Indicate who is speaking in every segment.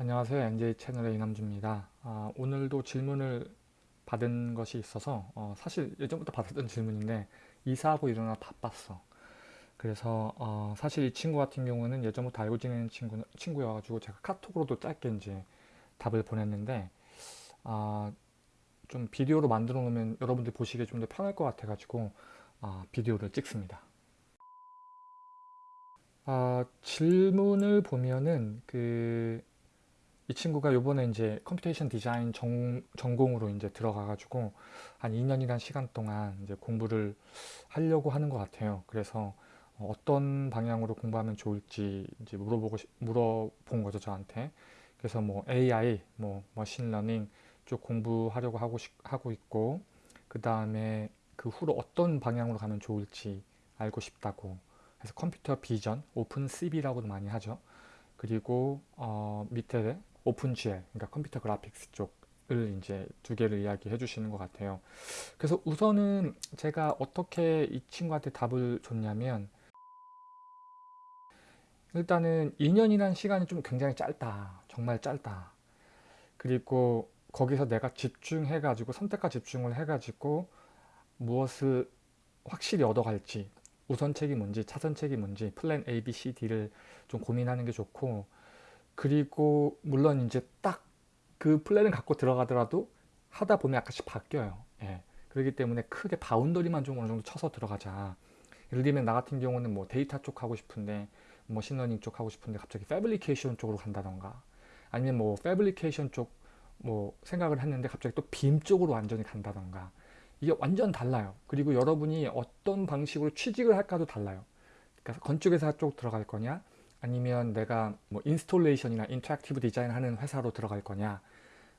Speaker 1: 안녕하세요. NJ 채널의 이남주입니다. 아, 오늘도 질문을 받은 것이 있어서 어, 사실 예전부터 받았던 질문인데 이사하고 일어나 바빴어. 그래서 어, 사실 이 친구 같은 경우는 예전부터 알고 지내는 친구, 친구여가지고 제가 카톡으로도 짧게 이제 답을 보냈는데 아, 좀 비디오로 만들어 놓으면 여러분들 보시기에 좀 더 편할 것 같아가지고 아, 비디오를 찍습니다. 아, 질문을 보면은 그 이 친구가 요번에 이제 computation design 전, 전공으로 이제 들어가가지고 한 2년이란 시간 동안 이제 공부를 하려고 하는 것 같아요. 그래서 어떤 방향으로 공부하면 좋을지 이제 물어보고 싶- 물어본 거죠 저한테. 그래서 뭐 AI, 뭐 machine learning 쪽 공부하려고 하고 싶- 하고 있고 그 다음에 그 후로 어떤 방향으로 가면 좋을지 알고 싶다고. 그래서 computer vision, OpenCV라고도 많이 하죠. 그리고 어, 밑에 OpenGL, 그러니까 컴퓨터 그래픽스 쪽을 이제 두 개를 이야기해 주시는 것 같아요. 그래서 우선은 제가 어떻게 이 친구한테 답을 줬냐면 일단은 2년이라는 시간이 좀 굉장히 짧다. 정말 짧다. 그리고 거기서 내가 집중해 가지고 선택과 집중을 해 가지고 무엇을 확실히 얻어갈지 우선책이 뭔지 차선책이 뭔지 플랜 A, B, C, D를 좀 고민하는 게 좋고 그리고 물론 이제 딱 그 플랜을 갖고 들어가더라도 하다 보면 약간씩 바뀌어요. 예. 그렇기 때문에 크게 boundary만 좀 어느 정도 쳐서 들어가자. 예를 들면 나 같은 경우는 뭐 데이터 쪽 하고 싶은데 machine learning 쪽 하고 싶은데 갑자기 fabrication 쪽으로 간다던가 아니면 뭐 fabrication 쪽 뭐 생각을 했는데 갑자기 또 BIM 쪽으로 완전히 간다던가 이게 완전 달라요. 그리고 여러분이 어떤 방식으로 취직을 할까도 달라요. 그러니까 건축회사 쪽 들어갈 거냐 아니면 내가 뭐 installation이나 interactive design 하는 회사로 들어갈 거냐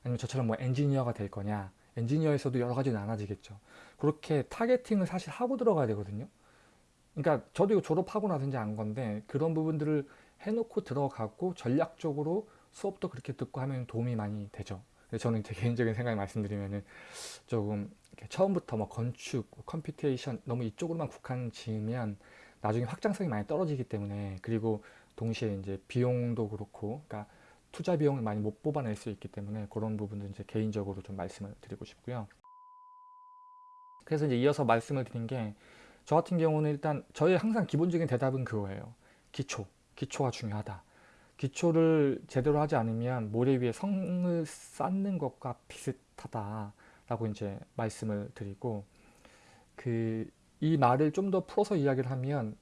Speaker 1: 아니면 저처럼 뭐 엔지니어가 될 거냐 엔지니어에서도 여러 가지 나눠지겠죠. 그렇게 targeting을 사실 하고 들어가야 되거든요. 그러니까 저도 이거 졸업하고 나서 이제 안 건데 그런 부분들을 해놓고 들어가고 전략적으로 수업도 그렇게 듣고 하면 도움이 많이 되죠. 저는 제 개인적인 생각을 말씀드리면은 조금 처음부터 뭐 건축, computation 너무 이쪽으로만 국한 지으면 나중에 확장성이 많이 떨어지기 때문에 그리고 동시에 이제 비용도 그렇고 그러니까 투자 비용을 많이 못 뽑아낼 수 있기 때문에 그런 부분도 이제 개인적으로 좀 말씀을 드리고 싶고요. 그래서 이제 이어서 말씀을 드린 게 저 같은 경우는 일단 저의 항상 기본적인 대답은 그거예요. 기초, 기초가 중요하다. 기초를 제대로 하지 않으면 모래 위에 성을 쌓는 것과 비슷하다라고 이제 말씀을 드리고 그 이 말을 좀 더 풀어서 이야기를 하면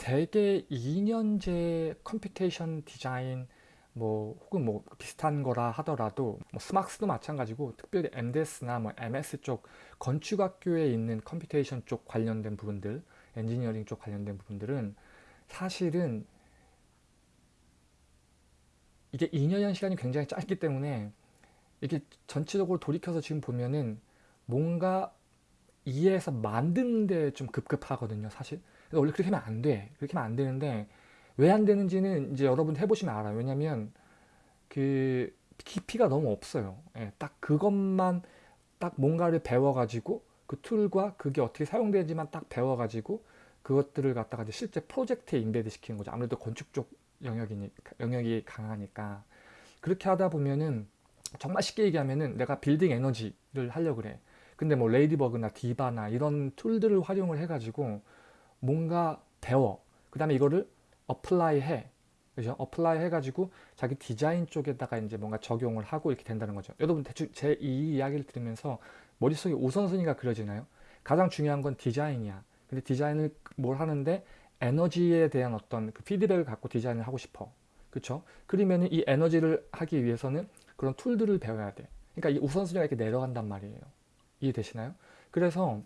Speaker 1: 대개 2년제 computation design 뭐 혹은 뭐 비슷한 거라 하더라도 뭐 SMArchS도 마찬가지고 특별히 MDS나 뭐 MS 쪽 건축학교에 있는 computation 쪽 관련된 부분들 엔지니어링 쪽 관련된 부분들은 사실은 이게 2년이라는 시간이 굉장히 짧기 때문에 이게 전체적으로 돌이켜서 지금 보면은 뭔가 이해해서 만드는 데 좀 급급하거든요 사실 원래 그렇게 하면 안 돼. 그렇게 하면 안 되는데 왜 안 되는지는 이제 여러분 해보시면 알아요. 왜냐면 그 깊이가 너무 없어요. 예, 딱 그것만 딱 뭔가를 배워가지고 그 tool과 그게 어떻게 사용되는지만 딱 배워가지고 그것들을 갖다가 이제 실제 프로젝트에 embed 시키는 거죠. 아무래도 건축 쪽 영역이니, 영역이 강하니까. 그렇게 하다 보면은 정말 쉽게 얘기하면은 내가 빌딩 에너지를 하려고 그래. 근데 뭐 Ladybug나 DIVA나 이런 tool들을 활용을 해가지고 뭔가 배워. 그 다음에 이거를 apply 해. 그죠? apply 해가지고 자기 디자인 쪽에다가 이제 뭔가 적용을 하고 이렇게 된다는 거죠. 여러분 대충 제 이 이야기를 들으면서 머릿속에 우선순위가 그려지나요? 가장 중요한 건 디자인이야. 근데 디자인을 뭘 하는데 에너지에 대한 어떤 그 피드백을 갖고 디자인을 하고 싶어. 그쵸? 그러면 이 에너지를 하기 위해서는 그런 툴들을 배워야 돼. 그러니까 이 우선순위가 이렇게 내려간단 말이에요. 이해되시나요? 그래서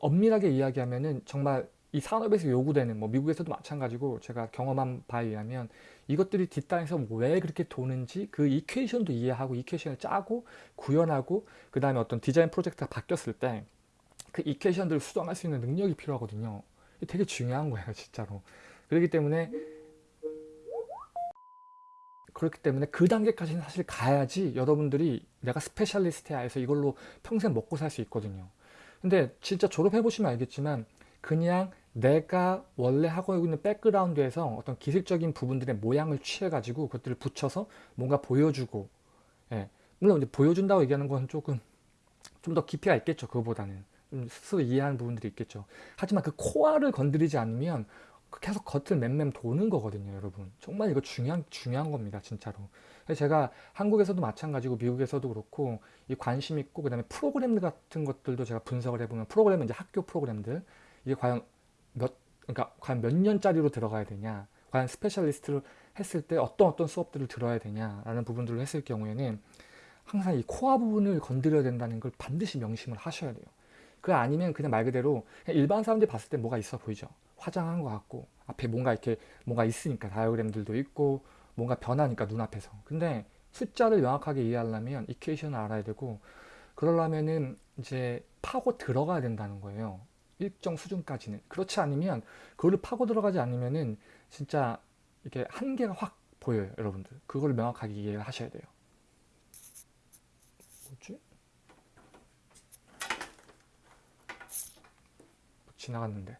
Speaker 1: 엄밀하게 이야기하면은 정말 이 산업에서 요구되는 뭐 미국에서도 마찬가지고 제가 경험한 바에 의하면 이것들이 뒷단에서 왜 그렇게 도는지 그 이퀘이션도 이해하고 이퀘이션을 짜고 구현하고 그 다음에 어떤 디자인 프로젝트가 바뀌었을 때 그 equation들을 수정할 수 있는 능력이 필요하거든요. 되게 중요한 거예요, 진짜로. 그렇기 때문에 그렇기 때문에 그 단계까지는 사실 가야지 여러분들이 내가 specialist야 해서 이걸로 평생 먹고 살 수 있거든요. 근데 진짜 졸업해 보시면 알겠지만 그냥 내가 원래 하고 있는 background에서 어떤 기술적인 부분들의 모양을 취해가지고 그것들을 붙여서 뭔가 보여주고 예. 물론 이제 보여준다고 얘기하는 건 조금 좀 더 깊이가 있겠죠. 그거보다는 좀 스스로 이해하는 부분들이 있겠죠. 하지만 그 core를 건드리지 않으면 그 계속 겉을 맴맴 도는 거거든요, 여러분. 정말 이거 중요한 중요한 겁니다, 진짜로. 제가 한국에서도 마찬가지고 미국에서도 그렇고 이 관심 있고 그 다음에 프로그램 같은 것들도 제가 분석을 해보면 프로그램은 이제 학교 프로그램들 이게 과연 몇 그러니까 과연 몇 년짜리로 들어가야 되냐, 과연 specialist를 했을 때 어떤 어떤 수업들을 들어야 되냐라는 부분들을 했을 경우에는 항상 이 코어 부분을 건드려야 된다는 걸 반드시 명심을 하셔야 돼요. 그 아니면 그냥 말 그대로 그냥 일반 사람들이 봤을 때 뭐가 있어 보이죠. 화장한 것 같고 앞에 뭔가 이렇게 뭔가 있으니까 다이어그램들도 있고 뭔가 변하니까 눈앞에서. 근데 숫자를 명확하게 이해하려면 이퀘이션을 알아야 되고 그러려면은 이제 파고 들어가야 된다는 거예요. 일정 수준까지는. 그렇지 않으면 그거를 파고 들어가지 않으면은 진짜 이게 한계가 확 보여요, 여러분들. 그걸 명확하게 이해를 하셔야 돼요. 뭐지? 지나갔는데.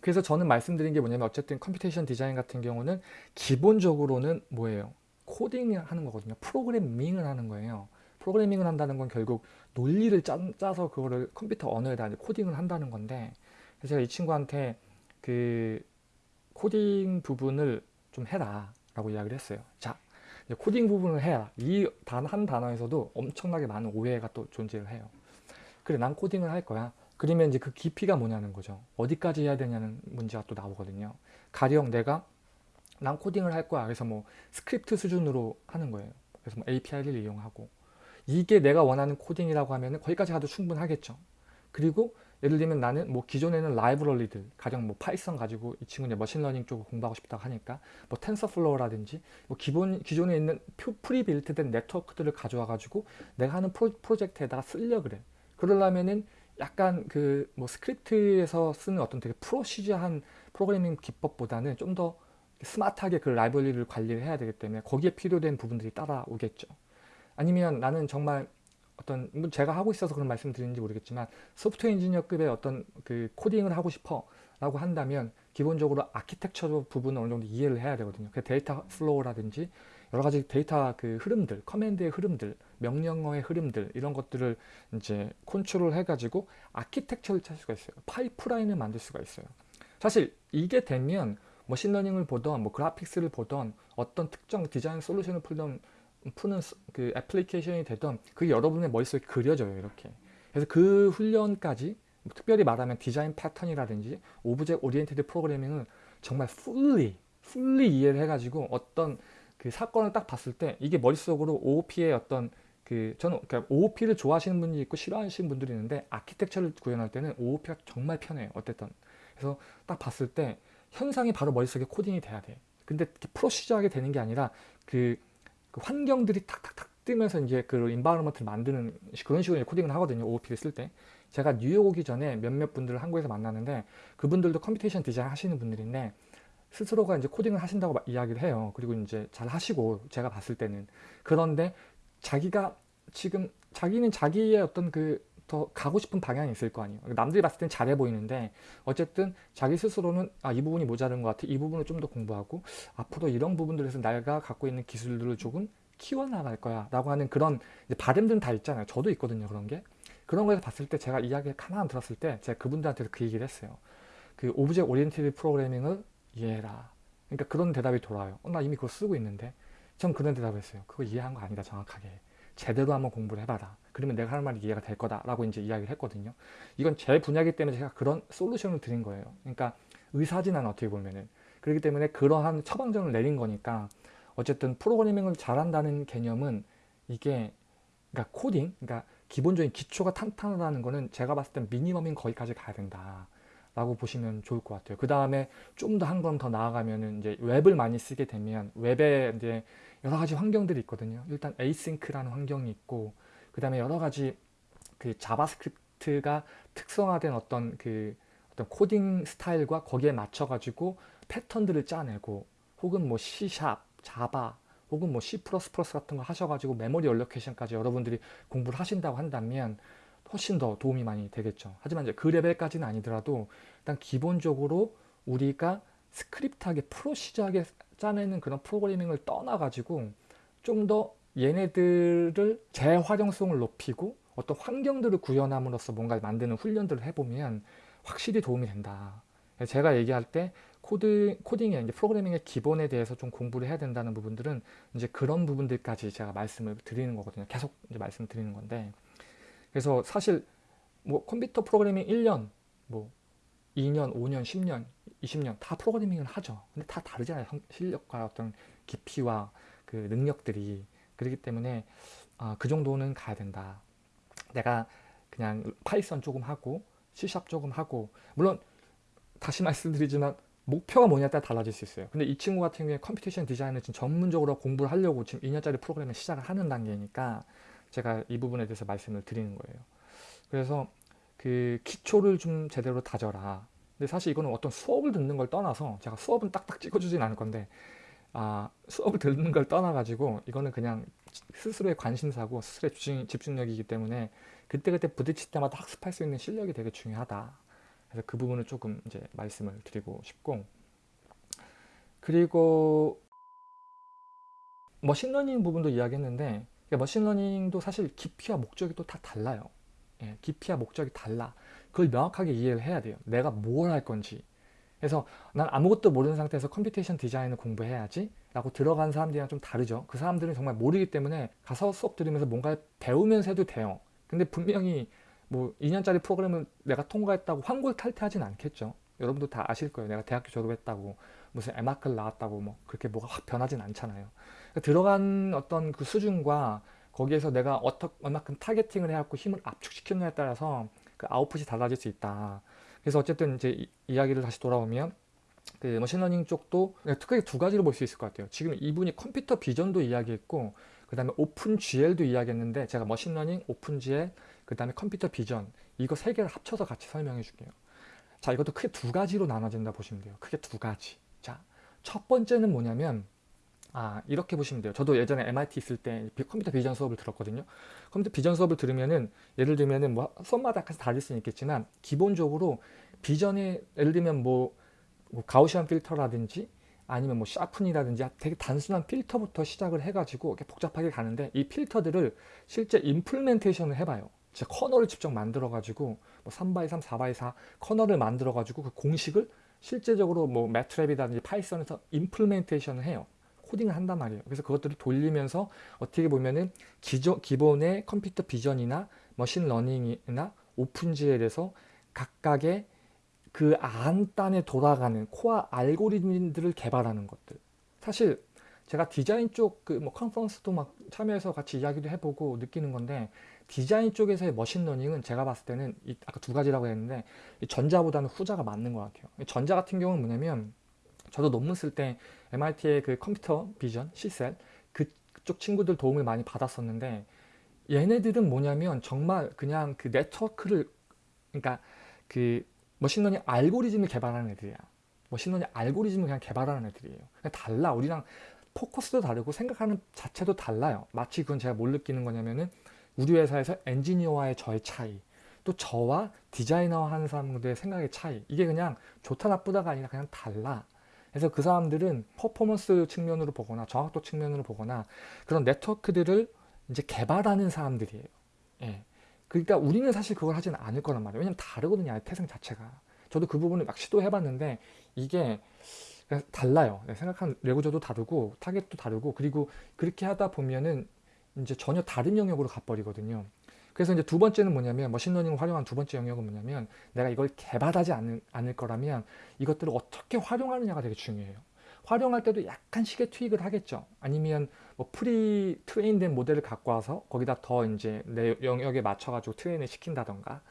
Speaker 1: 그래서 저는 말씀드린 게 뭐냐면 어쨌든 computation design 같은 경우는 기본적으로는 뭐예요? 코딩을 하는 거거든요. 프로그래밍을 하는 거예요. 프로그래밍을 한다는 건 결국 논리를 짜, 서 그거를 컴퓨터 언어에다 코딩을 한다는 건데 그래서 제가 이 친구한테 그 코딩 부분을 좀 해라 라고 이야기를 했어요. 자, 코딩 부분을 해라. 이 단 한 단어에서도 엄청나게 많은 오해가 또 존재를 해요. 그래, 난 코딩을 할 거야. 그러면 이제 그 깊이가 뭐냐는 거죠. 어디까지 해야 되냐는 문제가 또 나오거든요. 가령 내가 난 코딩을 할 거야. 그래서 뭐 스크립트 수준으로 하는 거예요. 그래서 뭐 API를 이용하고 이게 내가 원하는 코딩이라고 하면 거기까지 가도 충분하겠죠. 그리고 예를 들면 나는 뭐 기존에는 라이브러리들 가령 뭐 Python 가지고 이 친구는 machine learning 쪽을 공부하고 싶다고 하니까 뭐 TensorFlow라든지 뭐 기본 기존에 있는 pre-built된 네트워크들을 가져와 가지고 내가 하는 프로, 프로젝트에다가 쓰려 그래. 그러려면은 약간 그 뭐 스크립트에서 쓰는 어떤 되게 procedure한 프로그래밍 기법보다는 좀 더 스마트하게 그 라이브러리를 관리를 해야 되기 때문에 거기에 필요된 부분들이 따라오겠죠. 아니면 나는 정말 어떤 뭐 제가 하고 있어서 그런 말씀 드리는지 모르겠지만 소프트웨어 엔지니어급의 어떤 그 코딩을 하고 싶어 라고 한다면 기본적으로 아키텍처 부분을 어느 정도 이해를 해야 되거든요. 그 data flow라든지 여러 가지 데이터 그 흐름들, command의 흐름들, 명령어의 흐름들 이런 것들을 이제 컨트롤 해가지고 아키텍처를 찾을 수가 있어요. 파이프라인을 만들 수가 있어요. 사실 이게 되면 machine learning을 보던 뭐 graphics를 보던 어떤 특정 디자인 솔루션을 풀던 푸는 그 애플리케이션이 되던 그게 여러분의 머릿속에 그려져요 이렇게 그래서 그 훈련까지 특별히 말하면 design pattern이라든지 object oriented programming을 정말 fully fully 이해를 해가지고 어떤 그 사건을 딱 봤을 때 이게 머릿속으로 OOP의 어떤 그 저는 그러니까 OOP를 좋아하시는 분이 있고 싫어하시는 분들이 있는데 아키텍처를 구현할 때는 OOP가 정말 편해요. 어쨌든 그래서 딱 봤을 때 현상이 바로 머릿속에 코딩이 돼야 돼. 근데 procedure하게 되는 게 아니라 그, 그 환경들이 탁탁탁 뜨면서 이제 그 environment를 만드는 그런 식으로 코딩을 하거든요. OOP를 쓸 때. 제가 뉴욕 오기 전에 몇몇 분들을 한국에서 만났는데 그분들도 computation design 하시는 분들인데 스스로가 이제 코딩을 하신다고 이야기를 해요. 그리고 이제 잘 하시고 제가 봤을 때는 그런데 자기가 지금 자기는 자기의 어떤 그 더 가고 싶은 방향이 있을 거 아니에요. 남들이 봤을 땐 잘해 보이는데 어쨌든 자기 스스로는 아 이 부분이 모자른 것 같아. 이 부분을 좀 더 공부하고 앞으로 이런 부분들에서 내가 갖고 있는 기술들을 조금 키워나갈 거야 라고 하는 그런 바램들은 다 있잖아요. 저도 있거든요. 그런 게. 그런 거에서 봤을 때 제가 이야기를 가만 들었을 때 제가 그분들한테도 그 얘기를 했어요. 그 object oriented programming을 이해해라. 그러니까 그런 대답이 돌아와요. 어, 나 이미 그거 쓰고 있는데. 전 그런 대답을 했어요. 그거 이해한 거 아니다, 정확하게. 제대로 한번 공부를 해봐라. 그러면 내가 하는 말이 이해가 될 거다. 라고 이제 이야기를 했거든요. 이건 제 분야이기 때문에 제가 그런 솔루션을 드린 거예요. 그러니까 의사진한 어떻게 보면은. 그렇기 때문에 그러한 처방전을 내린 거니까 어쨌든 프로그래밍을 잘한다는 개념은 이게 그러니까 코딩, 그러니까 기본적인 기초가 탄탄하다는 거는 제가 봤을 땐 미니멈인 거기까지 가야 된다. 라고 보시면 좋을 것 같아요. 그 다음에 좀 더한번더 나아가면은 이제 웹을 많이 쓰게 되면 웹에 이제 여러 가지 환경들이 있거든요. 일단 async라는 환경이 있고 그 다음에 여러 가지 그 JavaScript가 특성화된 어떤 그 어떤 코딩 스타일과 거기에 맞춰 가지고 패턴들을 짜내고 혹은 뭐 C#, Java 혹은 뭐 C++ 같은 거 하셔가지고 memory allocation까지 여러분들이 공부를 하신다고 한다면 훨씬 더 도움이 많이 되겠죠. 하지만 이제 그 레벨까지는 아니더라도 일단 기본적으로 우리가 스크립트하게 procedure하게 짜내는 그런 프로그래밍을 떠나가지고 좀 더 얘네들을 재활용성을 높이고 어떤 환경들을 구현함으로써 뭔가를 만드는 훈련들을 해보면 확실히 도움이 된다. 제가 얘기할 때 코드, 코딩의 이제 프로그래밍의 기본에 대해서 좀 공부를 해야 된다는 부분들은 이제 그런 부분들까지 제가 말씀을 드리는 거거든요. 계속 이제 말씀을 드리는 건데. 그래서 사실 뭐 컴퓨터 프로그래밍 1년, 뭐 2년, 5년, 10년, 20년 다 프로그래밍을 하죠. 근데 다 다르잖아요. 실력과 어떤 깊이와 그 능력들이. 그렇기 때문에 아, 그 정도는 가야 된다. 내가 그냥 Python 조금 하고 C샵 조금 하고 물론 다시 말씀드리지만 목표가 뭐냐에 따라 달라질 수 있어요. 근데 이 친구 같은 경우에 computation design을 지금 전문적으로 공부를 하려고 지금 2년짜리 프로그램을 시작을 하는 단계니까 제가 이 부분에 대해서 말씀을 드리는 거예요. 그래서 그 기초를 좀 제대로 다져라. 근데 사실 이거는 어떤 수업을 듣는 걸 떠나서 제가 수업은 딱딱 찍어주진 않을 건데 아, 수업을 듣는 걸 떠나가지고 이거는 그냥 스스로의 관심사고 스스로의 집중, 집중 력이기 때문에 그때그때 부딪힐 때마다 학습할 수 있는 실력이 되게 중요하다. 그래서 그 부분을 조금 이제 말씀을 드리고 싶고 그리고 machine learning 부분도 이야기했는데 machine learning도 사실 깊이와 목적이 또 다 달라요. 예, 깊이와 목적이 달라. 그걸 명확하게 이해를 해야 돼요. 내가 뭘 할 건지. 그래서 난 아무것도 모르는 상태에서 computation design을 공부해야지 라고 들어간 사람들이랑 좀 다르죠. 그 사람들은 정말 모르기 때문에 가서 수업 들으면서 뭔가 배우면서 해도 돼요. 근데 분명히 뭐 2년짜리 프로그램을 내가 통과했다고 환골탈태하진 않겠죠. 여러분도 다 아실 거예요. 내가 대학교 졸업했다고 무슨 에마클 나왔다고 뭐 그렇게 뭐가 확 변하진 않잖아요. 그러니까 들어간 어떤 그 수준과 거기에서 내가 어떻게 얼마큼 targeting을 해갖고 힘을 압축시키느냐에 따라서 그 아웃풋이 달라질 수 있다. 그래서 어쨌든 이제 이, 이야기를 다시 돌아오면 그 machine learning 쪽도 크게 두 가지로 볼 수 있을 것 같아요. 지금 이분이 computer vision도 이야기했고 그 다음에 OpenGL도 이야기했는데 제가 machine learning, OpenGL, 그 다음에 computer vision 이거 세 개를 합쳐서 같이 설명해 줄게요. 자 이것도 크게 두 가지로 나눠진다 보시면 돼요. 크게 두 가지. 자 첫 번째는 뭐냐면 아 이렇게 보시면 돼요. 저도 예전에 MIT 있을 때 컴퓨터 비전 수업을 들었거든요. 컴퓨터 비전 수업을 들으면은 예를 들면은 뭐 수업마다 약간 다를 수는 있겠지만 기본적으로 비전에 예를 들면 뭐, 뭐 가우시안 필터라든지 아니면 뭐 샤픈이라든지 되게 단순한 필터부터 시작을 해가지고 이렇게 복잡하게 가는데 이 필터들을 실제 임플멘테이션을 해봐요. 진짜 커널을 직접 만들어가지고 뭐 3x3, 4x4 kernel을 만들어가지고 그 공식을 실제적으로 뭐 MATLAB이라든지 Python에서 implementation을 해요. 코딩을 한단 말이에요. 그래서 그것들을 돌리면서 어떻게 보면은 기존, 기본의 computer vision이나 machine learning이나 OpenGL에서 각각의 그 안단에 돌아가는 core 알고리즘들을 개발하는 것들. 사실 제가 디자인 쪽 그 뭐 conference도 막 참여해서 같이 이야기도 해보고 느끼는 건데 디자인 쪽에서의 machine learning은 제가 봤을 때는 이 아까 두 가지라고 했는데 전자보다는 후자가 맞는 것 같아요. 전자 같은 경우는 뭐냐면 저도 논문 쓸 때 MIT의 그 computer vision, CSAIL 그쪽 친구들 도움을 많이 받았었는데 얘네들은 뭐냐면 정말 그냥 그 네트워크를 그러니까 그 machine learning 알고리즘을 개발하는 애들이야. machine learning 알고리즘을 그냥 개발하는 애들이에요. 그냥 달라. 우리랑 포커스도 다르고 생각하는 자체도 달라요. 마치 그건 제가 뭘 느끼는 거냐면은 우리 회사에서 엔지니어와의 저의 차이 또 저와 디자이너 하는 사람들의 생각의 차이 이게 그냥 좋다 나쁘다가 아니라 그냥 달라 그래서 그 사람들은 퍼포먼스 측면으로 보거나 정확도 측면으로 보거나 그런 네트워크들을 이제 개발하는 사람들이에요 예. 그러니까 우리는 사실 그걸 하지는 않을 거란 말이에요 왜냐면 다르거든요 태생 자체가 저도 그 부분을 막 시도해봤는데 이게 달라요 생각한 레고저도 다르고 타겟도 다르고 그리고 그렇게 하다 보면은 이제 전혀 다른 영역으로 가버리거든요. 그래서 이제 두 번째는 뭐냐면 machine learning을 활용한 두 번째 영역은 뭐냐면 내가 이걸 개발하지 않을, 않을 거라면 이것들을 어떻게 활용하느냐가 되게 중요해요. 활용할 때도 약간씩의 tweak을 하겠죠. 아니면 뭐 pre-train된 모델을 갖고 와서 거기다 더 이제 내 영역에 맞춰가지고 train을 시킨다던가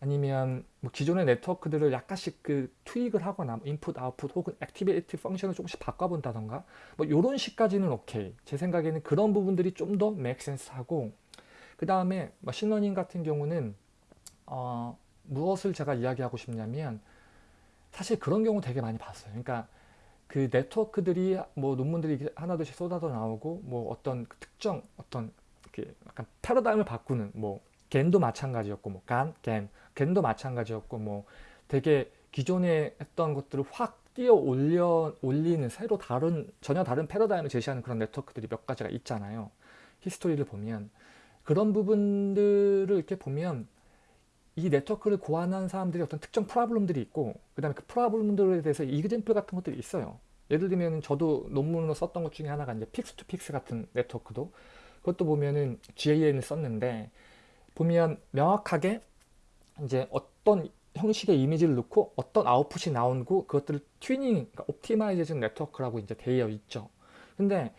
Speaker 1: 아니면 뭐 기존의 네트워크들을 약간씩 그 tweak을 하거나 인풋, 아웃풋 혹은 activity function을 조금씩 바꿔본다던가 뭐 이런 식까지는 오케이 제 생각에는 그런 부분들이 좀 더 make sense하고 그 다음에 machine learning 같은 경우는 어, 무엇을 제가 이야기하고 싶냐면 사실 그런 경우 되게 많이 봤어요 그러니까 그 네트워크들이 뭐 논문들이 하나둘씩 쏟아져 나오고 뭐 어떤 특정 어떤 이렇게 약간 패러다임을 바꾸는 뭐 GAN도 마찬가지였고 뭐 GAN, GAN, GAN도 마찬가지였고 뭐 되게 기존에 했던 것들을 확 뛰어 올려 올리는 새로 다른 전혀 다른 패러다임을 제시하는 그런 네트워크들이 몇 가지가 있잖아요. history를 보면 그런 부분들을 이렇게 보면 이 네트워크를 고안한 사람들이 어떤 특정 problem들이 있고 그 다음에 그 problem들에 대해서 example 같은 것들이 있어요. 예를 들면 저도 논문으로 썼던 것 중에 하나가 이제 pix to pix 같은 네트워크도 그것도 보면은 GAN을 썼는데 보면 명확하게 이제 어떤 형식의 이미지를 넣고 어떤 아웃풋이 나오고 그것들을 튜닝, 그러니까 optimization network라고 이제 되어 있죠. 근데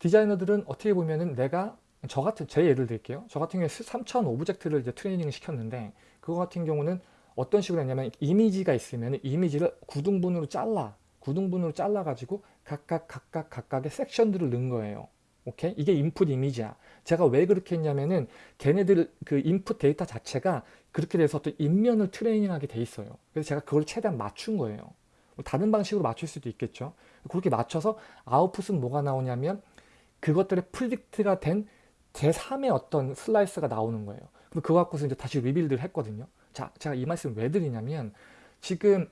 Speaker 1: 디자이너들은 어떻게 보면은 내가 저 같은 제 예를 들게요. 저 같은 경우에 3000 object를 이제 트레이닝을 시켰는데 그거 같은 경우는 어떤 식으로 했냐면 이미지가 있으면 이미지를 구등분으로 잘라 구등분으로 잘라 가지고 각각 각각 각각의 섹션들을 넣은 거예요. 오케이? 이게 인풋 이미지야. 제가 왜 그렇게 했냐면은 걔네들 그 인풋 데이터 자체가 그렇게 돼서 어떤 입면을 트레이닝하게 돼 있어요. 그래서 제가 그걸 최대한 맞춘 거예요. 뭐 다른 방식으로 맞출 수도 있겠죠. 그렇게 맞춰서 아웃풋은 뭐가 나오냐면 그것들의 predict가 된 제3의 어떤 slice가 나오는 거예요. 그거 갖고서 이제 다시 rebuild를 했거든요. 자, 제가 이 말씀 왜 드리냐면 지금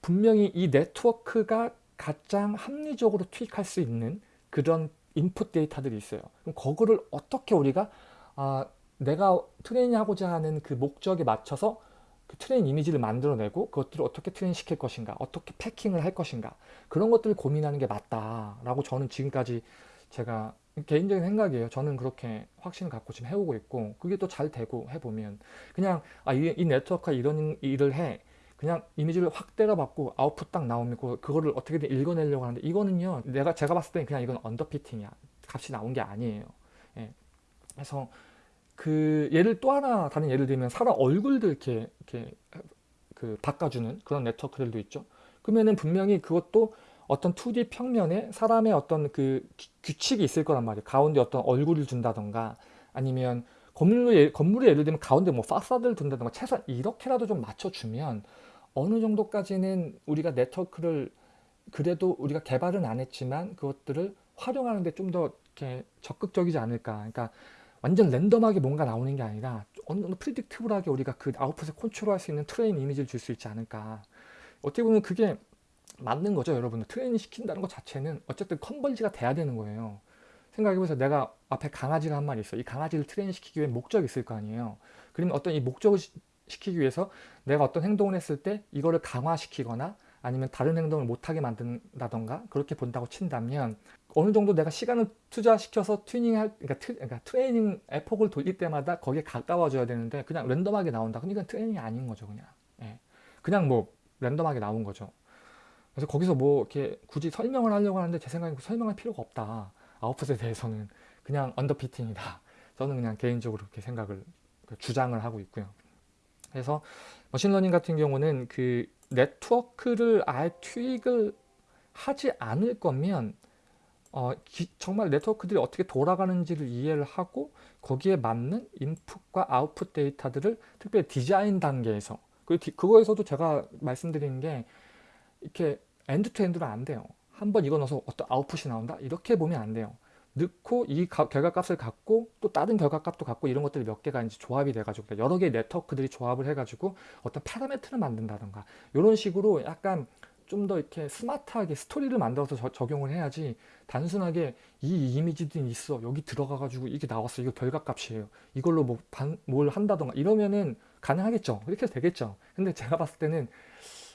Speaker 1: 분명히 이 네트워크가 가장 합리적으로 투입할 수 있는 그런 인풋 데이터들이 있어요. 그럼 그거를 어떻게 우리가 아, 내가 트레이닝하고자 하는 그 목적에 맞춰서 그 train 이미지를 만들어내고 그것들을 어떻게 train 시킬 것인가 어떻게 packing을 할 것인가 그런 것들을 고민하는 게 맞다라고 저는 지금까지 제가 개인적인 생각이에요. 저는 그렇게 확신을 갖고 지금 해오고 있고 그게 또 잘 되고 해보면 그냥 아, 이, 이 네트워크가 이런 일을 해 그냥 이미지를 확 때려받고 아웃풋 딱 나오면 그거를 어떻게든 읽어내려고 하는데 이거는요 내가 제가 봤을 때는 그냥 이건 언더피팅이야 값이 나온 게 아니에요 예. 그래서 그 예를 또 하나 다른 예를 들면 사람 얼굴도 이렇게 이렇게 그 바꿔주는 그런 네트워크들도 있죠 그러면은 분명히 그것도 어떤 2D 평면에 사람의 어떤 그 규칙이 있을 거란 말이에요. 가운데 어떤 얼굴을 준다던가 아니면 건물로 예, 건물에 예를 들면 가운데 뭐 파사드를 둔다던가 최소한 이렇게라도 좀 맞춰주면 어느 정도까지는 우리가 네트워크를 그래도 우리가 개발은 안 했지만 그것들을 활용하는데 좀 더 이렇게 적극적이지 않을까. 그러니까 완전 random하게 뭔가 나오는 게 아니라 어느 정도 predictable하게 우리가 그 아웃풋을 컨트롤할 수 있는 train 이미지를 줄 수 있지 않을까. 어떻게 보면 그게 맞는 거죠 여러분들. 트레이닝 시킨다는 것 자체는 어쨌든 converge가 돼야 되는 거예요. 생각해보세요. 내가 앞에 강아지가 한 마리 있어. 이 강아지를 트레이닝 시키기 위해 목적이 있을 거 아니에요. 그러면 어떤 이 목적을 시 키기 위해서 내가 어떤 행동을 했을 때 이거를 강화시키거나 아니면 다른 행동을 못하게 만든다던가 그렇게 본다고 친다면 어느 정도 내가 시간을 투자시켜서 튜닝할 그러니까, 트, 그러니까 training epoch을 돌릴 때마다 거기에 가까워져야 되는데 그냥 random하게 나온다. 이건 트레이닝이 아닌 거죠 그냥. 예. 그냥 뭐 random하게 나온 거죠 그래서 거기서 뭐 이렇게 굳이 설명을 하려고 하는데 제 생각엔 그 설명할 필요가 없다. 아웃풋에 대해서는 그냥 underfitting이다. 저는 그냥 개인적으로 그렇게 생각을 그 주장을 하고 있고요. 그래서 machine learning 같은 경우는 그 네트워크를 아예 투입을 하지 않을 거면 어, 기, 정말 네트워크들이 어떻게 돌아가는지를 이해를 하고 거기에 맞는 인풋과 아웃풋 데이터들을 특별히 디자인 단계에서 그 그거에서도 제가 말씀드리는 게 이렇게 end to end로 안 돼요. 한 번 이거 넣어서 어떤 아웃풋이 나온다? 이렇게 보면 안 돼요. 넣고 이 가, 결과값을 갖고 또 다른 결과값도 갖고 이런 것들이 몇 개가 이제 조합이 돼가지고 여러 개의 네트워크들이 조합을 해가지고 어떤 parameter를 만든다던가. 이런 식으로 약간 좀 더 이렇게 스마트하게 스토리를 만들어서 저, 적용을 해야지 단순하게 이 이미지들이 있어. 여기 들어가가지고 이게 나왔어. 이거 결과값이에요. 이걸로 뭐뭘 한다던가. 이러면은 가능하겠죠. 이렇게 되겠죠. 근데 제가 봤을 때는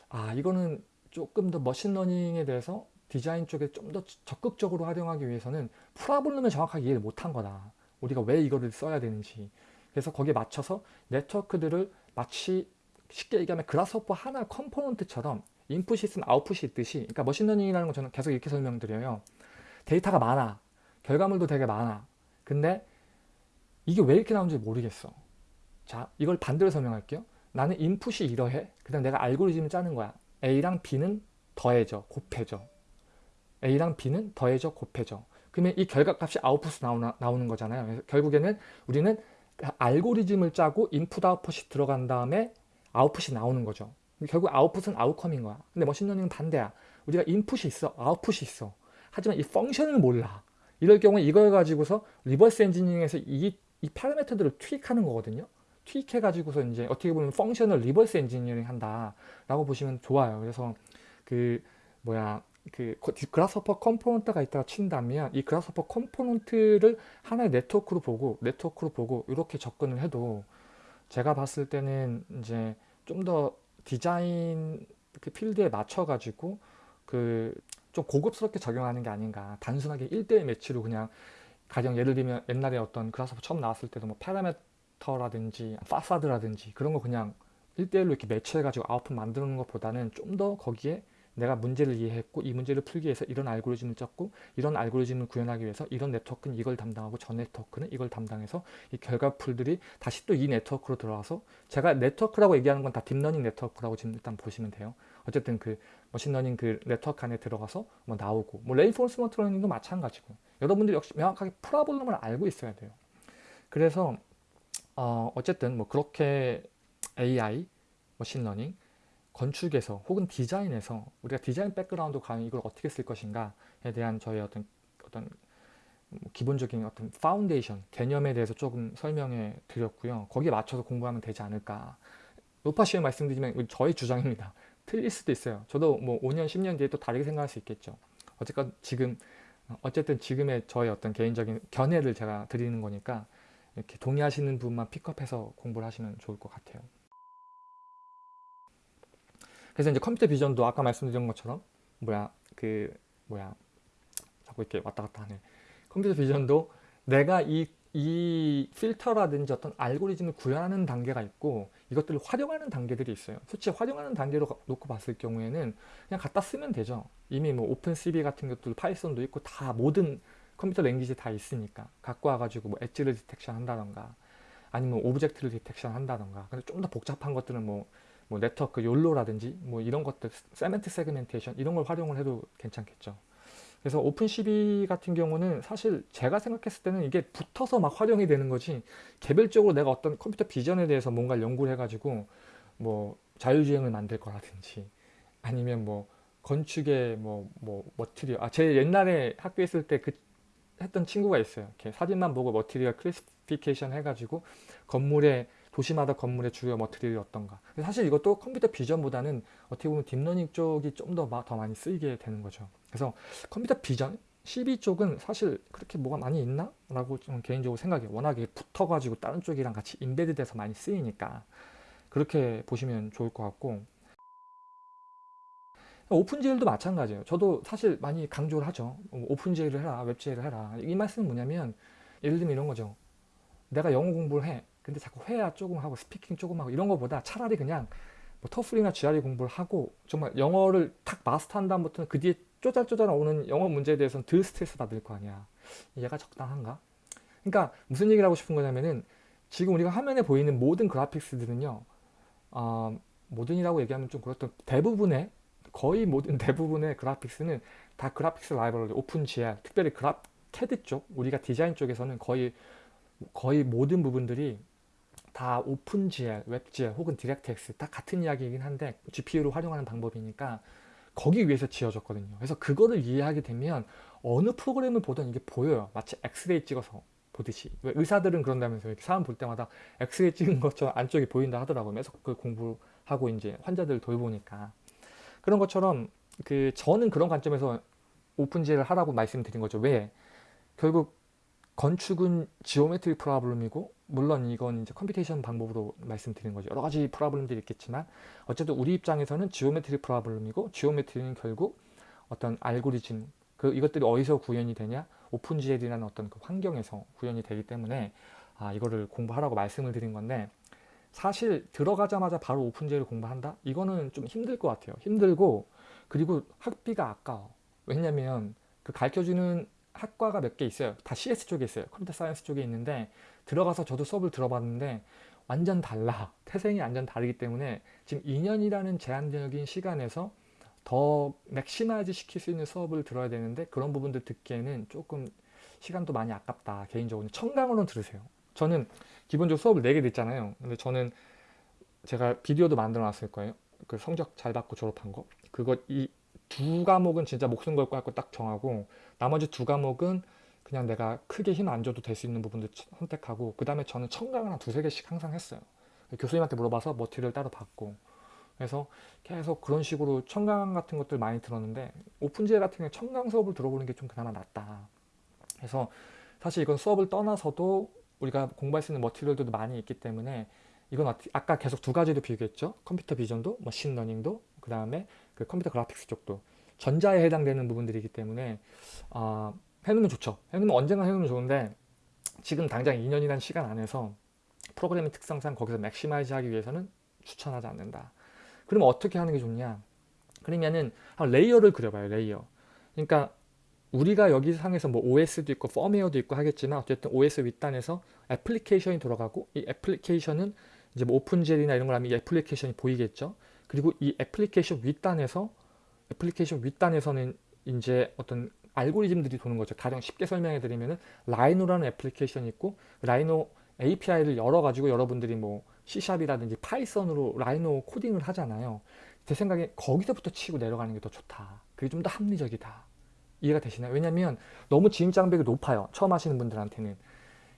Speaker 1: 아 이거는 조금 더 machine learning에 대해서 디자인 쪽에 좀 더 적극적으로 활용하기 위해서는 problem을 정확하게 이해를 못한 거다. 우리가 왜 이거를 써야 되는지. 그래서 거기에 맞춰서 네트워크들을 마치 쉽게 얘기하면 Grasshopper 하나 component처럼 인풋이 있으면 아웃풋이 있듯이 그러니까 machine learning이라는 건 저는 계속 이렇게 설명드려요. 데이터가 많아. 결과물도 되게 많아. 근데 이게 왜 이렇게 나오는지 모르겠어. 자, 이걸 반대로 설명할게요. 나는 인풋이 이러해. 그 다음 내가 알고리즘을 짜는 거야. A랑 B는 더해져, 곱해져. A랑 B는 더해져, 곱해져. 그러면 이 결과값이 아웃풋으로 나오나, 나오는 거잖아요. 결국에는 우리는 알고리즘을 짜고 인풋 아웃풋이 들어간 다음에 아웃풋이 나오는 거죠. 결국 아웃풋은 outcome인 거야. 근데 machine learning은 반대야. 우리가 인풋이 있어, 아웃풋이 있어. 하지만 이 function을 몰라. 이럴 경우에 이걸 가지고서 reverse engineering해서 이, 이 parameter들을 tweak하는 거거든요. 트윅해 가지고서 이제 어떻게 보면 function을 reverse engineering 한다라고 보시면 좋아요. 그래서 그 뭐야 그 Grasshopper component가 있다가 친다면 이 Grasshopper component를 하나의 네트워크로 보고 네트워크로 보고 이렇게 접근을 해도 제가 봤을 때는 이제 좀 더 디자인 그 필드에 맞춰 가지고 그 좀 고급스럽게 적용하는 게 아닌가 단순하게 1대1 매치로 그냥 가령 예를 들면 옛날에 어떤 Grasshopper 처음 나왔을 때도 뭐 parameter라든지 파사드라든지 그런 거 그냥 1대1로 이렇게 매치해 가지고 아웃풋 만드는 것보다는 좀 더 거기에 내가 문제를 이해했고 이 문제를 풀기 위해서 이런 알고리즘을 짰고 이런 알고리즘을 구현하기 위해서 이런 네트워크는 이걸 담당하고 저 네트워크는 이걸 담당해서 이 결과물들이 다시 또 이 네트워크로 들어와서 제가 네트워크라고 얘기하는 건 다 deep learning 네트워크라고 지금 일단 보시면 돼요. 어쨌든 그 machine learning 그 네트워크 안에 들어가서 뭐 나오고 뭐 reinforcement learning도 마찬가지고 여러분들이 역시 명확하게 problem을 알고 있어야 돼요. 그래서 어 어쨌든 뭐 그렇게 AI, machine learning 건축에서 혹은 디자인에서 우리가 디자인 background 과연 이걸 어떻게 쓸 것인가에 대한 저의 어떤 어떤 뭐 기본적인 어떤 파운데이션 개념에 대해서 조금 설명해 드렸고요. 거기에 맞춰서 공부하면 되지 않을까. 노파심에 말씀드리면 저의 주장입니다. 틀릴 수도 있어요. 저도 뭐 5년, 10년 뒤에 또 다르게 생각할 수 있겠죠. 어쨌건 지금 어쨌든 지금의 저의 어떤 개인적인 견해를 제가 드리는 거니까 이렇게 동의하시는 분만 픽업해서 공부를 하시면 좋을 것 같아요. 그래서 이제 computer vision도 아까 말씀드린 것처럼 뭐야 그 뭐야 자꾸 이렇게 왔다 갔다 하네. computer vision도 내가 이, 이 필터라든지 어떤 알고리즘을 구현하는 단계가 있고 이것들을 활용하는 단계들이 있어요. 솔직히 활용하는 단계로 놓고 봤을 경우에는 그냥 갖다 쓰면 되죠. 이미 뭐 OpenCV 같은 것들 Python도 있고 다 모든 computer language 다 있으니까 갖고 와가지고 뭐 엣지를 디텍션 한다던가 아니면 object를 detection 한다던가 근데 좀 더 복잡한 것들은 뭐 뭐 네트워크 YOLO라든지 뭐 이런 것들 semantic segmentation 이런 걸 활용을 해도 괜찮겠죠 그래서 OpenCV 같은 경우는 사실 제가 생각했을 때는 이게 붙어서 막 활용이 되는 거지 개별적으로 내가 어떤 computer vision에 대해서 뭔가 연구를 해가지고 뭐 자율주행을 만들 거라든지 아니면 뭐 건축의 뭐, 뭐, material. 아, 제 옛날에 학교에 있을 때 그 했던 친구가 있어요. 이렇게 사진만 보고 material classification 해가지고 건물에 도시마다 건물의 주요 material이 어떤가. 사실 이것도 computer vision보다는 어떻게 보면 deep learning 쪽이 좀 더 더 많이 쓰이게 되는 거죠. 그래서 computer vision 12 쪽은 사실 그렇게 뭐가 많이 있나? 라고 좀 개인적으로 생각해요. 워낙에 붙어가지고 다른 쪽이랑 같이 embed 돼서 많이 쓰이니까. 그렇게 보시면 좋을 것 같고 OpenGL도 마찬가지예요. 저도 사실 많이 강조를 하죠. OpenGL을 해라 WebGL을 해라. 이 말씀은 뭐냐면 예를 들면 이런 거죠. 내가 영어 공부를 해. 근데 자꾸 회화 조금 하고 스피킹 조금 하고 이런 거보다 차라리 그냥 뭐 터플이나 GRE 공부를 하고 정말 영어를 탁 마스터한 다음부터는 그 뒤에 쪼잘쪼잘 오는 영어 문제에 대해서는 덜 스트레스 받을 거 아니야. 얘가 적당한가? 그러니까 무슨 얘기를 하고 싶은 거냐면은 지금 우리가 화면에 보이는 모든 그래픽스들은요 어, 모든이라고 얘기하면 좀 그렇던 대부분의 거의 모든 대부분의 그래픽스는 다 graphics library OpenGL 특별히 그라 CAD 쪽 우리가 디자인 쪽에서는 거의 거의 모든 부분들이 다 OpenGL, WebGL 혹은 DirectX 다 같은 이야기이긴 한데 GPU를 활용하는 방법이니까 거기 위해서 지어졌거든요. 그래서 그거를 이해하게 되면 어느 프로그램을 보던 이게 보여요. 마치 엑스레이 찍어서 보듯이. 왜 의사들은 그런다면서요. 이렇게 사람 볼 때마다 엑스레이 찍은 것처럼 안쪽이 보인다 하더라고요. 그래서 그 공부하고 이제 환자들 돌보니까. 그런 것처럼 그 저는 그런 관점에서 OpenGL을 하라고 말씀드린 거죠. 왜? 결국 건축은 geometry problem이고 물론 이건 이제 computation 방법으로 말씀드린 거죠. 여러 가지 problem들이 있겠지만 어쨌든 우리 입장에서는 geometry problem이고 geometry는 결국 어떤 알고리즘 그 이것들이 어디서 구현이 되냐 OpenGL이라는 어떤 그 환경에서 구현이 되기 때문에 아 이거를 공부하라고 말씀을 드린 건데 사실 들어가자마자 바로 OpenGL을 공부한다? 이거는 좀 힘들 것 같아요. 힘들고 그리고 학비가 아까워. 왜냐면 그 가르쳐주는 학과가 몇 개 있어요. 다 CS 쪽에 있어요. computer science 쪽에 있는데 들어가서 저도 수업을 들어봤는데 완전 달라. 태생이 완전 다르기 때문에 지금 2년이라는 제한적인 시간에서 더 maximize 시킬 수 있는 수업을 들어야 되는데 그런 부분들 듣기에는 조금 시간도 많이 아깝다. 개인적으로 청강으로 들으세요. 저는 기본적으로 수업을 4개 듣잖아요. 근데 저는 제가 비디오도 만들어 놨을 거예요. 그 성적 잘 받고 졸업한 거. 그거 이 두 과목은 진짜 목숨 걸고 할 거 딱 정하고 나머지 두 과목은 그냥 내가 크게 힘 안 줘도 될 수 있는 부분도 치- 선택하고 그 다음에 저는 청강을 한 두세 개씩 항상 했어요. 교수님한테 물어봐서 머티리얼 따로 받고 그래서 계속 그런 식으로 청강 같은 것들 많이 들었는데 오픈지에 같은 경우에 청강 수업을 들어보는 게 좀 그나마 낫다. 그래서 사실 이건 수업을 떠나서도 우리가 공부할 수 있는 material들도 많이 있기 때문에 이건 아까 계속 두 가지도 비교했죠. computer vision도, machine learning도, 그 다음에 그 computer graphics 쪽도 전자에 해당되는 부분들이기 때문에 아, 해놓으면 좋죠. 해놓으면 언젠가 해놓으면 좋은데 지금 당장 2년이라는 시간 안에서 프로그래밍 특성상 거기서 maximize 하기 위해서는 추천하지 않는다. 그러면 어떻게 하는 게 좋냐? 그러면은 한 layer를 그려봐요. layer. 그러니까 우리가 여기 상에서 뭐 OS도 있고 펌웨어도 있고 하겠지만 어쨌든 OS 윗단에서 애플리케이션이 돌아가고 이 애플리케이션은 이제 뭐 OpenGL이나 이런 걸 하면 이 애플리케이션이 보이겠죠. 그리고 이 애플리케이션 윗단에서 애플리케이션 윗단에서는 이제 어떤 알고리즘들이 도는 거죠. 가령 쉽게 설명해 드리면은 라이노라는 애플리케이션이 있고 라이노 API를 열어 가지고 여러분들이 뭐 C샵이라든지 파이썬으로 라이노 코딩을 하잖아요. 제 생각에 거기서부터 치고 내려가는 게 더 좋다. 그게 좀 더 합리적이다. 이해가 되시나요? 왜냐면 너무 진입 장벽이 높아요. 처음 하시는 분들한테는.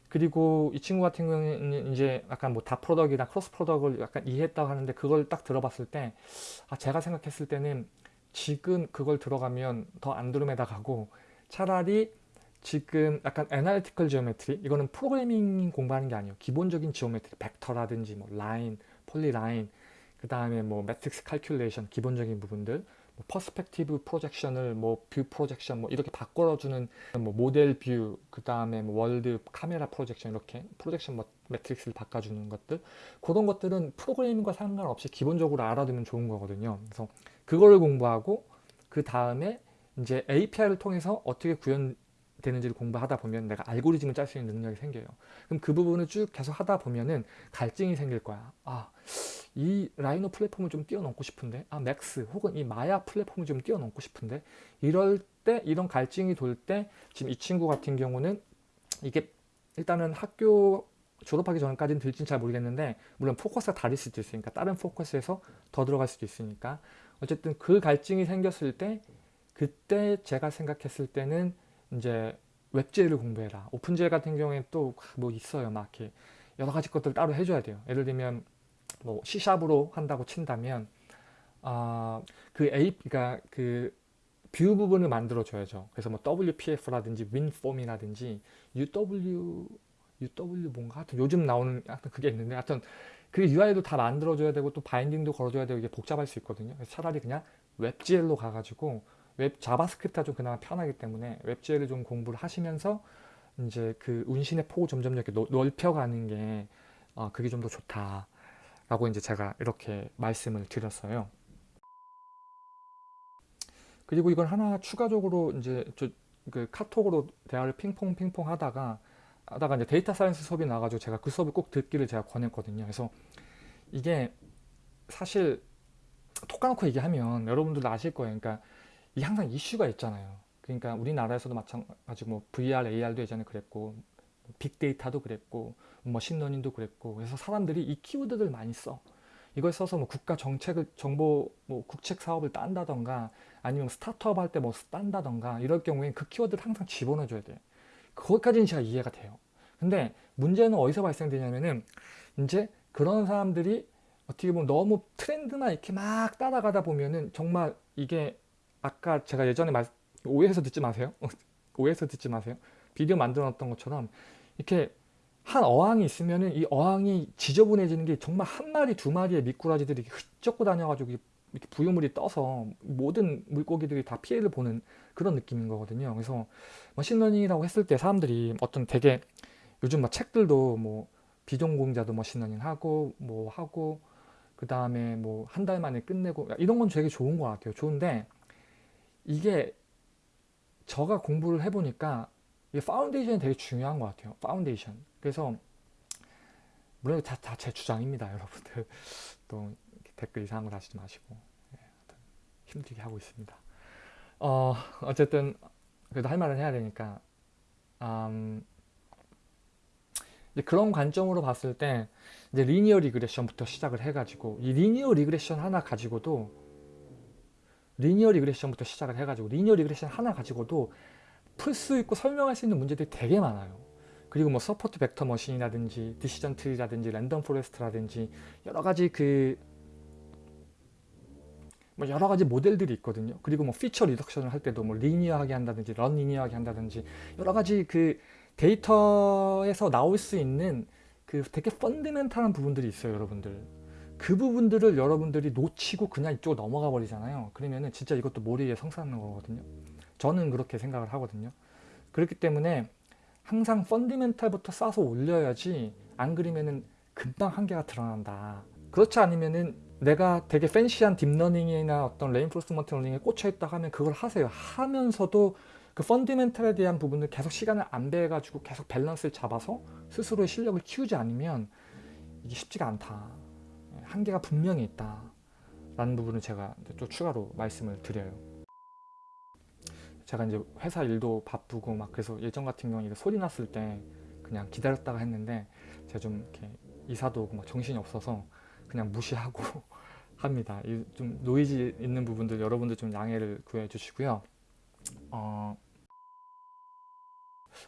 Speaker 1: 그리고 이 친구 같은 경우는 이제 약간 뭐 dot product이나 cross product을 약간 이해했다고 하는데 그걸 딱 들어봤을 때 아, 제가 생각했을 때는 지금 그걸 들어가면 더 안드로메다 가고 차라리 지금 약간 analytical geometry 이거는 프로그래밍 공부하는 게 아니에요. 기본적인 geometry 벡터라든지 뭐 라인, polyline 그 다음에 뭐 matrix calculation 기본적인 부분들 뭐 perspective projection을 뭐 view projection 뭐 이렇게 바꿔주는 뭐 model view, 그 다음에 뭐 world camera projection 이렇게 projection 뭐 matrix를 바꿔주는 것들 그런 것들은 프로그래밍과 상관없이 기본적으로 알아두면 좋은 거거든요. 그래서 그거를 공부하고 그 다음에 이제 API를 통해서 어떻게 구현 되는지를 공부하다 보면 내가 알고리즘을 짤 수 있는 능력이 생겨요. 그럼 그 부분을 쭉 계속 하다 보면은 갈증이 생길 거야. 아, 이 라이노 플랫폼을 좀 뛰어넘고 싶은데 아 맥스 혹은 이 마야 플랫폼을 좀 뛰어넘고 싶은데 이럴 때 이런 갈증이 돌 때 지금 이 친구 같은 경우는 이게 일단은 학교 졸업하기 전까지는 들진 잘 모르겠는데 물론 포커스가 다를 수도 있으니까 다른 포커스에서 더 들어갈 수도 있으니까 어쨌든 그 갈증이 생겼을 때 그때 제가 생각했을 때는 이제 WebGL을 공부해라 OpenGL 같은 경우에 또 뭐 있어요 막 이렇게 여러 가지 것들 따로 해줘야 돼요 예를 들면 뭐 C샵으로 한다고 친다면 아, 그 A 그러니까 그 view 부분을 만들어 줘야죠. 그래서 뭐 WPF라든지 WinForm이라든지 UW UW 뭔가 하여튼 요즘 나오는 하여튼 그게 있는데 하여튼 그 UI도 다 만들어 줘야 되고 또 binding도 걸어 줘야 되고 이게 복잡할 수 있거든요. 그래서 차라리 그냥 WebGL로 가 가지고 웹 자바스크립트가 좀 그나마 편하기 때문에 WebGL을 좀 공부를 하시면서 이제 그 운신의 폭을 점점 이렇게 넓- 넓혀가는 게 어, 그게 좀 더 좋다. 라고 이제 제가 이렇게 말씀을 드렸어요. 그리고 이걸 하나 추가적으로 이제 저 그 카톡으로 대화를 핑퐁 핑퐁 하다가 하다가 이제 data science 수업이 나와가지고 제가 그 수업을 꼭 듣기를 제가 권했거든요. 그래서 이게 사실 톡 까놓고 얘기하면 여러분들도 아실 거예요. 그러니까 이 항상 이슈가 있잖아요. 그러니까 우리나라에서도 마찬가지고 뭐 VR, AR도 예전에 그랬고 빅데이터도 그랬고 머신러닝도 그랬고 그래서 사람들이 이 키워드들 많이 써. 이걸 써서 뭐 국가 정책을 정부 뭐 국책 사업을 딴다던가 아니면 스타트업 할 때 뭐 딴다던가 이럴 경우엔 그 키워드를 항상 집어넣어 줘야 돼. 그것까지는 제가 이해가 돼요. 근데 문제는 어디서 발생되냐면은 이제 그런 사람들이 어떻게 보면 너무 트렌드만 이렇게 막 따라가다 보면은 정말 이게 아까 제가 예전에 말 오해해서 듣지 마세요. 오해해서 듣지 마세요. 비디오 만들어 놨던 것처럼 이렇게 한 어항이 있으면은 이 어항이 지저분해지는 게 정말 한 마리 두 마리의 미꾸라지들이 흩젓고 다녀가지고 이렇게 부유물이 떠서 모든 물고기들이 다 피해를 보는 그런 느낌인 거거든요. 그래서 머신러닝이라고 했을 때 사람들이 어떤 되게 요즘 막 책들도 뭐 비전공자도 머신러닝 하고 뭐 하고 그 다음에 뭐 한 달 만에 끝내고 이런 건 되게 좋은 것 같아요. 좋은데 이게 저가 공부를 해보니까 이게 foundation이 되게 중요한 것 같아요. 파운데이션. 그래서 물론 다 제 주장입니다, 여러분들. 또 댓글 이상한 거 다시지 마시고 예, 하여튼 힘들게 하고 있습니다. 어 어쨌든 그래도 할 말은 해야 되니까 음, 그런 관점으로 봤을 때 이제 linear regression부터 시작을 해가지고 이 linear regression 하나 가지고도 linear regression부터 시작을 해가지고 linear regression 하나 가지고도 풀 수 있고 설명할 수 있는 문제들이 되게 많아요. 그리고 뭐 support vector machine이라든지 decision tree라든지 random forest라든지 여러 가지 그 뭐 여러 가지 모델들이 있거든요. 그리고 뭐 feature reduction을 할 때도 뭐 linear하게 한다든지 non-linear하게 한다든지 여러 가지 그 데이터에서 나올 수 있는 그 되게 fundamental한 부분들이 있어요, 여러분들. 그 부분들을 여러분들이 놓치고 그냥 이쪽으로 넘어가 버리잖아요. 그러면은 진짜 이것도 모래에 성 쌓는 거거든요. 저는 그렇게 생각을 하거든요. 그렇기 때문에 항상 fundamental부터 쌓아서 올려야지 안 그러면은 금방 한계가 드러난다. 그렇지 않으면은 내가 되게 fancy한 딥러닝이나 어떤 reinforcement learning에 꽂혀 있다 하면 그걸 하세요. 하면서도 그 fundamental에 대한 부분을 계속 시간을 안배해가지고 계속 밸런스를 잡아서 스스로의 실력을 키우지 않으면 이게 쉽지가 않다. 한계가 분명히 있다. 라는 부분을 제가 또 추가로 말씀을 드려요. 제가 이제 회사 일도 바쁘고 막 그래서 예전 같은 경우에 소리 났을 때 그냥 기다렸다가 했는데 제가 좀 이렇게 이사도 오고 막 정신이 없어서 그냥 무시하고 합니다. 이 좀 노이즈 있는 부분들 여러분들 좀 양해를 구해 주시고요. 어,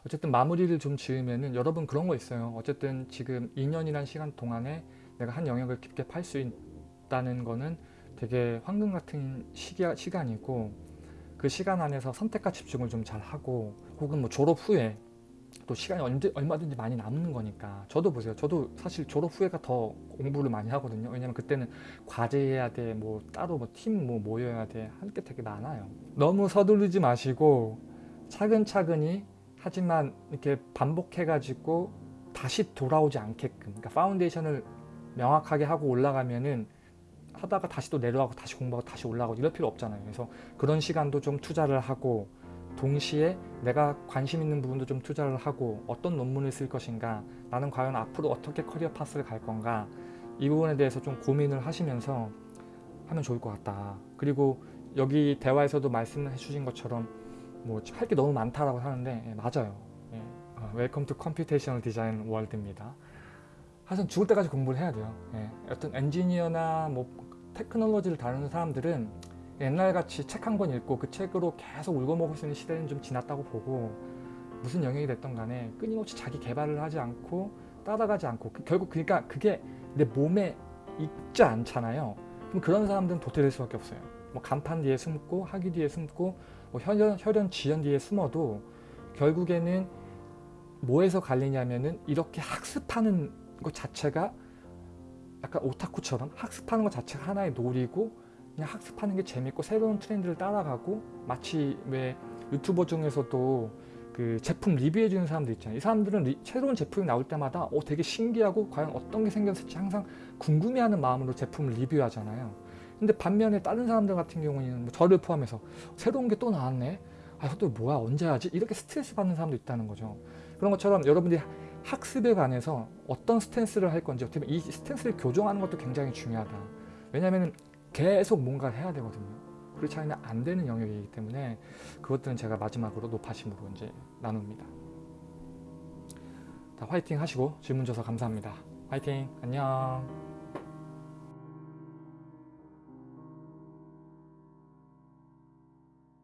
Speaker 1: 어쨌든 마무리를 좀 지으면은 여러분 그런 거 있어요. 어쨌든 지금 2년이란 시간 동안에 내가 한 영역을 깊게 팔 수 있다는 거는 되게 황금 같은 시기, 시간이고 그 시간 안에서 선택과 집중을 좀 잘 하고 혹은 뭐 졸업 후에 또 시간이 얼마든지 많이 남는 거니까. 저도 보세요. 저도 사실 졸업 후에가 더 공부를 많이 하거든요. 왜냐면 그때는 과제해야 돼뭐 따로 뭐 팀뭐 모여야 돼할 게 되게 많아요. 너무 서두르지 마시고 차근차근히 하지만 이렇게 반복해 가지고 다시 돌아오지 않게끔 그러니까 foundation을 명확하게 하고 올라가면은 하다가 다시 또 내려가고 다시 공부하고 다시 올라가고 이럴 필요 없잖아요. 그래서 그런 시간도 좀 투자를 하고 동시에 내가 관심 있는 부분도 좀 투자를 하고 어떤 논문을 쓸 것인가 나는 과연 앞으로 어떻게 career path를 갈 건가 이 부분에 대해서 좀 고민을 하시면서 하면 좋을 것 같다. 그리고 여기 대화에서도 말씀해 주신 것처럼 뭐 할 게 너무 많다라고 하는데 예, 맞아요. 예. Welcome to computational design world입니다 하여튼 죽을 때까지 공부를 해야 돼요. 예. 어떤 엔지니어나 뭐 테크놀로지를 다루는 사람들은 옛날같이 책 한 권 읽고 그 책으로 계속 울고 먹을 수 있는 시대는 좀 지났다고 보고 무슨 영역이 됐던 간에 끊임없이 자기 개발을 하지 않고 따라가지 않고 그 결국 그러니까 그게 내 몸에 있지 않잖아요. 그럼 그런 사람들은 도태될 수밖에 없어요. 뭐 간판 뒤에 숨고 학위 뒤에 숨고 뭐 혈연, 혈연 지연 뒤에 숨어도 결국에는 뭐에서 갈리냐면은 이렇게 학습하는 것 자체가 약간 오타쿠처럼 학습하는 것 자체가 하나의 놀이고 그냥 학습하는 게 재밌고 새로운 트렌드를 따라가고 마치 왜 유튜버 중에서도 그 제품 리뷰해 주는 사람들 있잖아요. 이 사람들은 리, 새로운 제품이 나올 때마다 어, 되게 신기하고 과연 어떤 게 생겼을지 항상 궁금해하는 마음으로 제품을 리뷰하잖아요. 근데 반면에 다른 사람들 같은 경우에는 뭐 저를 포함해서 새로운 게 또 나왔네. 아 이것도 뭐야 언제 하지? 이렇게 스트레스 받는 사람도 있다는 거죠. 그런 것처럼 여러분들이 학습에 관해서 어떤 stance를 할 건지 어떻게 보면 이 stance를 교정하는 것도 굉장히 중요하다. 왜냐하면 계속 뭔가를 해야 되거든요. 그렇지 않으면 안 되는 영역이기 때문에 그것들은 제가 마지막으로 노파심으로 이제 나눕니다. 자, 화이팅 하시고 질문 줘서 감사합니다. 화이팅! 안녕!